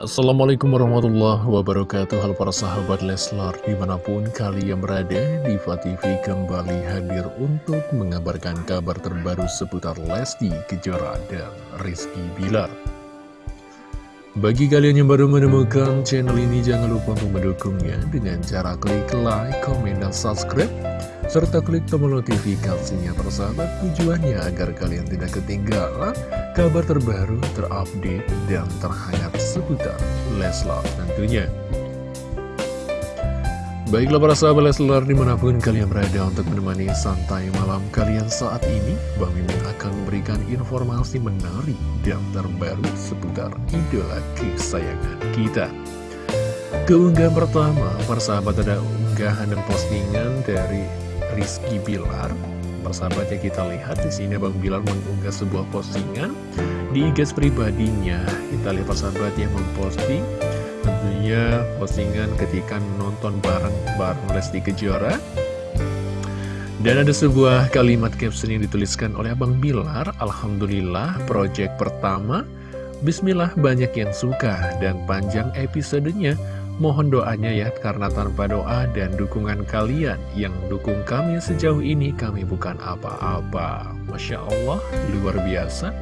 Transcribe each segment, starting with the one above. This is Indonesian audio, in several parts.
Assalamualaikum warahmatullahi wabarakatuh. Halo para sahabat Leslar Di mana pun kalian berada Diva TV kembali hadir untuk mengabarkan kabar terbaru seputar Lesti Kejora dan Rizky Bilar. Bagi kalian yang baru menemukan channel ini jangan lupa untuk mendukungnya Dengan cara klik like, komen, dan subscribe serta klik tombol notifikasinya persahabat tujuannya agar kalian tidak ketinggalan kabar terbaru, terupdate, dan terhangat seputar Leslar tentunya. Baiklah para sahabat Leslar di mana pun kalian berada untuk menemani santai malam kalian saat ini Bang Mimin akan memberikan informasi menarik dan terbaru seputar idola kesayangan kita Keunggahan pertama, para sahabat ada unggahan dan postingan dari Rizky Bilar Persahabat ya kita lihat di sini Bang Bilar mengunggah sebuah postingan di IG pribadinya. Kita lihat persahabat yang memposting tentunya postingan ketika nonton bareng-bareng Lesti Kejora. Dan ada sebuah kalimat caption yang dituliskan oleh Abang Bilar, Alhamdulillah project pertama, Bismillah banyak yang suka dan panjang episodenya. Mohon doanya ya, karena tanpa doa dan dukungan kalian yang dukung kami sejauh ini, kami bukan apa-apa. Masya Allah, luar biasa.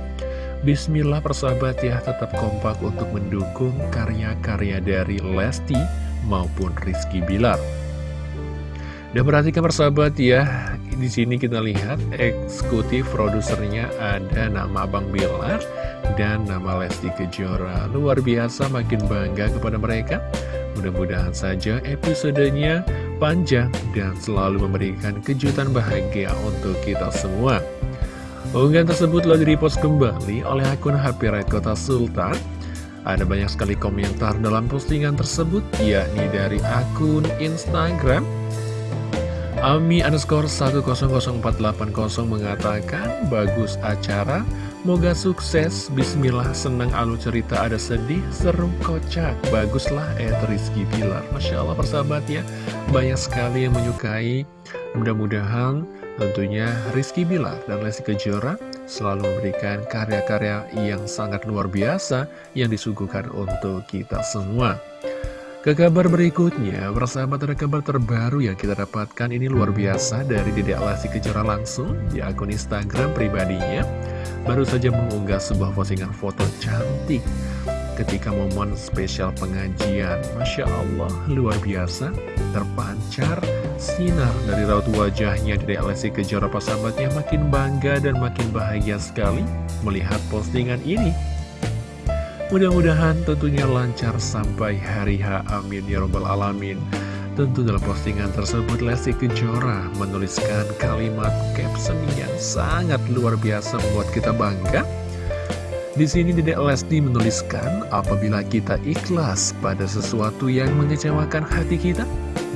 Bismillah persahabat ya, tetap kompak untuk mendukung karya-karya dari Lesti maupun Rizky Bilar. Dan perhatikan persahabat ya, di sini kita lihat eksekutif produsernya ada nama Abang Bilar dan nama Lesti Kejora. Luar biasa, makin bangga kepada mereka. Mudah-mudahan saja episodenya panjang dan selalu memberikan kejutan bahagia untuk kita semua. Unggahan tersebut lagi repost kembali oleh akun HP Red Kota Sultan. Ada banyak sekali komentar dalam postingan tersebut, yakni dari akun Instagram. Ami underscore 100480 mengatakan, bagus acara, Moga sukses, bismillah, senang alu cerita ada sedih, seru kocak, baguslah Ed Rizky Pilar. Masya Allah persahabat ya, banyak sekali yang menyukai, mudah-mudahan tentunya Rizky Bilar dan Lesti Kejora selalu memberikan karya-karya yang sangat luar biasa yang disuguhkan untuk kita semua. Ke kabar berikutnya, persahabat ada kabar terbaru yang kita dapatkan ini luar biasa dari Dedek Lesti Kejora langsung di akun Instagram pribadinya baru saja mengunggah sebuah postingan foto cantik ketika momen spesial pengajian. Masya Allah, luar biasa, terpancar sinar dari raut wajahnya dari Alessi Kejora sahabatnya makin bangga dan makin bahagia sekali melihat postingan ini. Mudah-mudahan tentunya lancar sampai hari H. Amin ya Rabbal Alamin. Tentu dalam postingan tersebut Lesti Kejora menuliskan kalimat caption yang sangat luar biasa membuat kita bangga. Di sini Dedek Lesti menuliskan, apabila kita ikhlas pada sesuatu yang mengecewakan hati kita,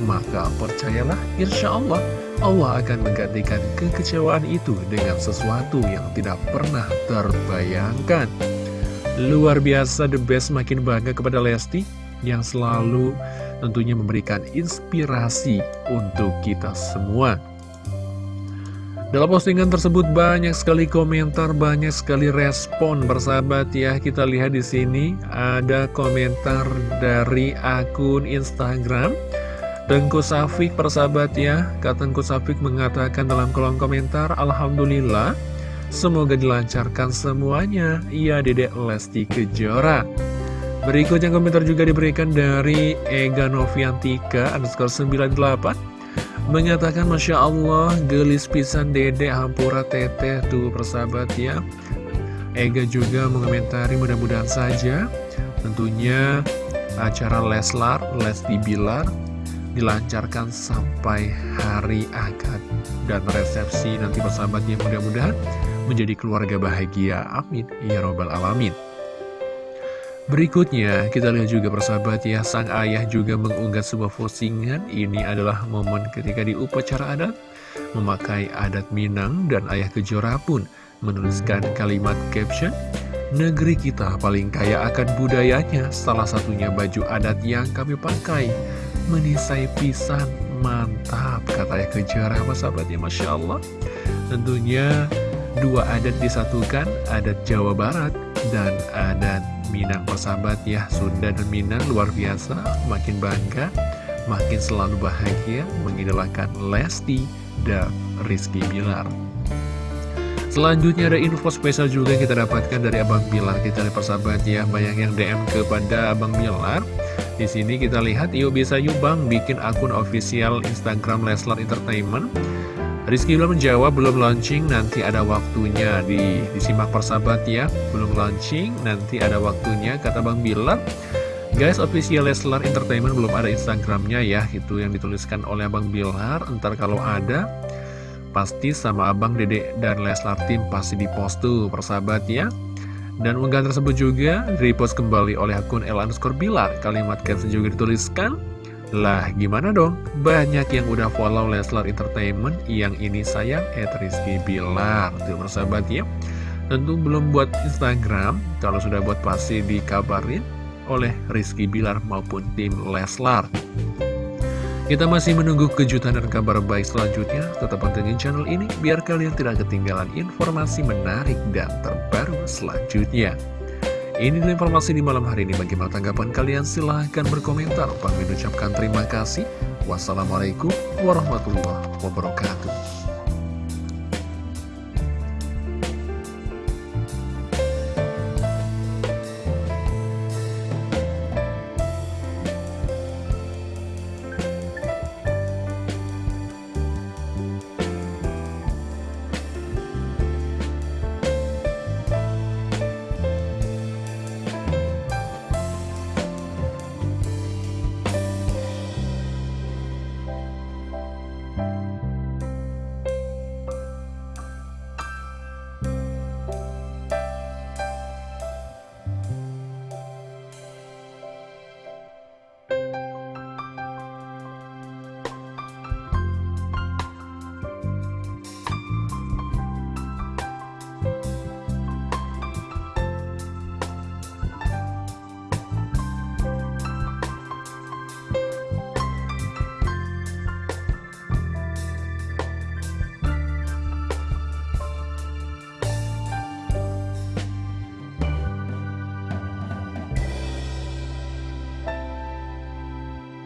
maka percayalah, insya Allah, Allah akan menggantikan kekecewaan itu dengan sesuatu yang tidak pernah terbayangkan. Luar biasa, the best makin bangga kepada Lesti, yang selalu tentunya memberikan inspirasi untuk kita semua. Dalam postingan tersebut banyak sekali komentar, banyak sekali respon bersahabat ya. Kita lihat di sini ada komentar dari akun Instagram Tengku Safik persahabat ya. Kata Tengku Safik mengatakan dalam kolom komentar, Alhamdulillah, semoga dilancarkan semuanya. Iya Dedek Lesti Kejora. Berikutnya komentar juga diberikan dari Ega Noviantika underscore 98 Mengatakan Masya Allah gelis pisan dede hampura teteh tuh persahabat ya Ega juga mengomentari mudah-mudahan saja Tentunya acara Leslar, Lesti Bilar dilancarkan sampai hari akad dan resepsi nanti persahabatnya mudah-mudahan menjadi keluarga bahagia. Amin. Ya Robbal Alamin. Berikutnya, kita lihat juga persahabat ya, sang ayah juga mengunggah sebuah postingan. Ini adalah momen ketika di upacara adat, memakai adat Minang dan ayah Kejora pun menuliskan kalimat caption, Negeri kita paling kaya akan budayanya, salah satunya baju adat yang kami pakai. Menisai pisan, mantap, kata ayah Kejora, persahabat ya, Masya Allah. Tentunya dua adat disatukan, adat Jawa Barat Dan ada Minang. Persahabat ya Sunda dan Minang luar biasa Makin bangga Makin selalu bahagia Mengidolakan Lesti dan Rizky Bilar. Selanjutnya ada info spesial juga yang kita dapatkan dari Abang Bilar. Kita lihat persahabat ya Banyak yang DM kepada Abang Bilar. Di sini kita lihat yuk bisa yuk bang bikin akun official Instagram Leslar Entertainment Rizky belum menjawab, belum launching, nanti ada waktunya di disimak persahabat ya. Belum launching, nanti ada waktunya, kata Bang Bilar. Guys, official Leslar Entertainment belum ada Instagramnya ya, itu yang dituliskan oleh Bang Bilar. Entar kalau ada, pasti sama Abang Dede dan Leslar Tim pasti di post tuh persahabat ya. Dan unggahan tersebut juga repost kembali oleh akun El underscore Bilar. Kalimat caption juga dituliskan, lah gimana dong? Banyak yang udah follow Leslar Entertainment Yang ini sayang Ed Rizky Bilar Tuh persahabat ya Tentu belum buat Instagram Kalau sudah buat pasti dikabarin Oleh Rizky Bilar maupun tim Leslar kita masih menunggu kejutan dan kabar baik selanjutnya. Tetap pantengin channel ini biar kalian tidak ketinggalan informasi menarik dan terbaru selanjutnya. Ini informasi di malam hari ini. Bagaimana tanggapan kalian? Silahkan berkomentar. Kami ucapkan terima kasih. Wassalamualaikum warahmatullahi wabarakatuh.